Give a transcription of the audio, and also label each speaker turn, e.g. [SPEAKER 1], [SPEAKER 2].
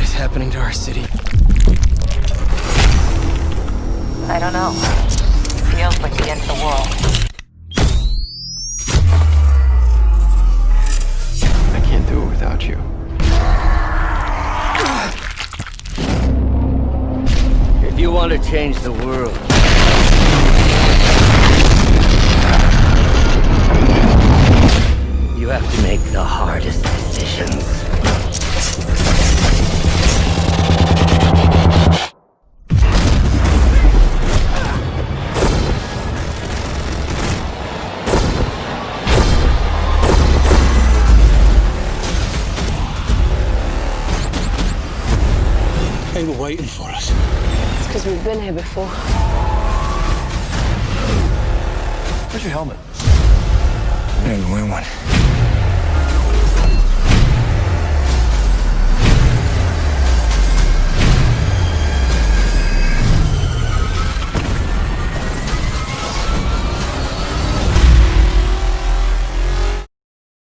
[SPEAKER 1] happening to our city?
[SPEAKER 2] I don't know. Feels like the end of the world.
[SPEAKER 1] I can't do it without you.
[SPEAKER 3] If you want to change the world,
[SPEAKER 4] They were waiting for us.
[SPEAKER 5] It's because we've been here before.
[SPEAKER 1] Where's your helmet?
[SPEAKER 4] I didn't win one.